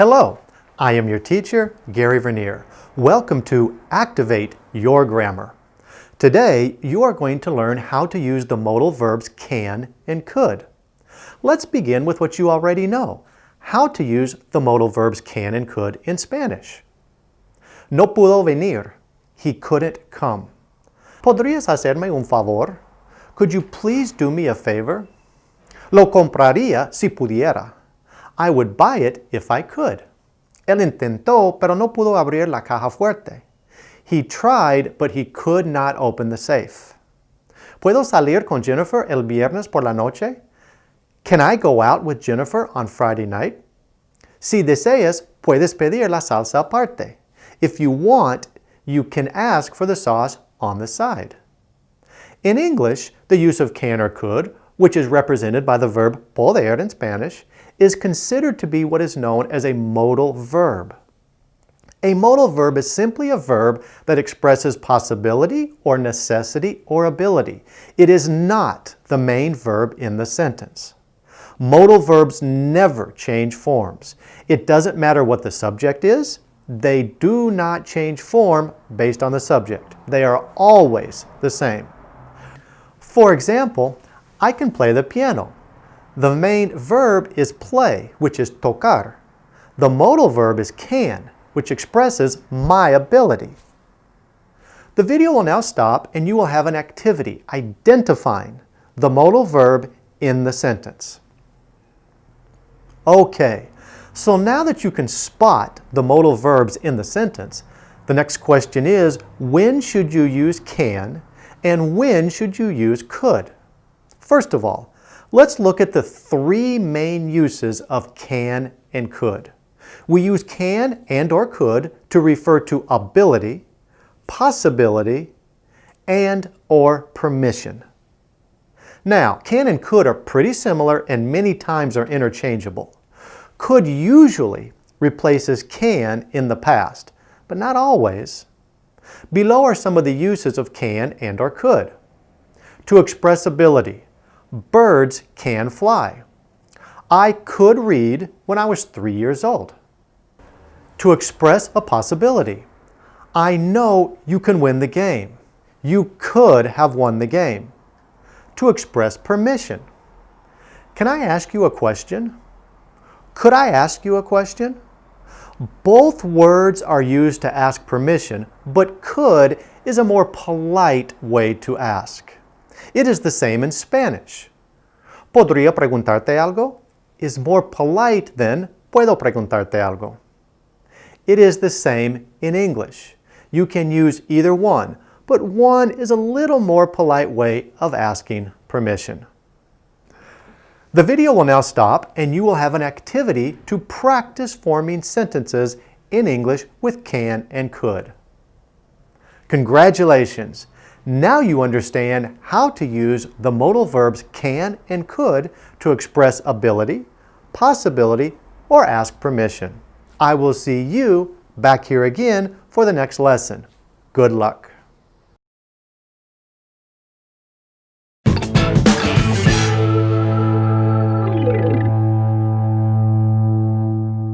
Hello, I am your teacher, Gary Vernier. Welcome to Activate Your Grammar. Today, you are going to learn how to use the modal verbs can and could. Let's begin with what you already know, how to use the modal verbs can and could in Spanish. No pudo venir. He couldn't come. ¿Podrías hacerme un favor? Could you please do me a favor? Lo compraría si pudiera. I would buy it if I could. Él intentó, pero no pudo abrir la caja fuerte. He tried, but he could not open the safe. ¿Puedo salir con Jennifer el viernes por la noche? Can I go out with Jennifer on Friday night? Si deseas, puedes pedir la salsa aparte. If you want, you can ask for the sauce on the side. In English, the use of can or could, which is represented by the verb poder in Spanish, is considered to be what is known as a modal verb. A modal verb is simply a verb that expresses possibility or necessity or ability. It is not the main verb in the sentence. Modal verbs never change forms. It doesn't matter what the subject is, they do not change form based on the subject. They are always the same. For example, I can play the piano. The main verb is play, which is tocar. The modal verb is can, which expresses my ability. The video will now stop and you will have an activity identifying the modal verb in the sentence. Okay, so now that you can spot the modal verbs in the sentence, the next question is, when should you use can and when should you use could? First of all, Let's look at the three main uses of can and could. We use can and or could to refer to ability, possibility, and or permission. Now, can and could are pretty similar and many times are interchangeable. Could usually replaces can in the past, but not always. Below are some of the uses of can and or could. To express ability, Birds can fly. I could read when I was three years old. To express a possibility. I know you can win the game. You could have won the game. To express permission. Can I ask you a question? Could I ask you a question? Both words are used to ask permission, but could is a more polite way to ask. It is the same in Spanish. ¿Podría preguntarte algo? is more polite than ¿Puedo preguntarte algo? It is the same in English. You can use either one, but one is a little more polite way of asking permission. The video will now stop and you will have an activity to practice forming sentences in English with can and could. Congratulations! Now you understand how to use the modal verbs can and could to express ability, possibility, or ask permission. I will see you back here again for the next lesson. Good luck.